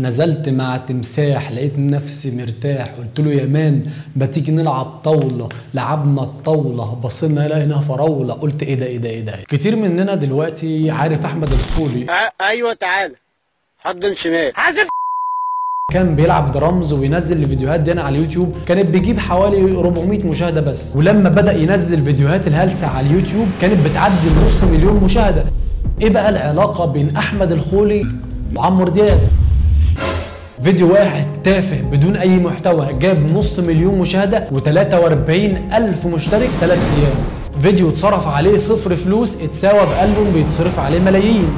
نزلت مع تمساح لقيت نفسي مرتاح قلت له يا man ما تيجي نلعب طاولة؟ لعبنا الطاولة بصينا لقينا فراولة. قلت إيه ده إيه ده إيه ده؟ كتير مننا دلوقتي عارف أحمد الخولي أيوه تعالى. حضن شمال. حازم كان بيلعب درامز وينزل الفيديوهات دي على اليوتيوب كانت بيجيب حوالي 400 مشاهدة بس. ولما بدأ ينزل فيديوهات الهلسة على اليوتيوب كانت بتعدي النص مليون مشاهدة. إيه بقى العلاقة بين أحمد الخولي وعمرو دياب؟ فيديو واحد تافه بدون أي محتوى جاب نص مليون مشاهدة و43 الف مشترك 3 أيام. فيديو اتصرف عليه صفر فلوس اتساوى بألبوم بيتصرف عليه ملايين.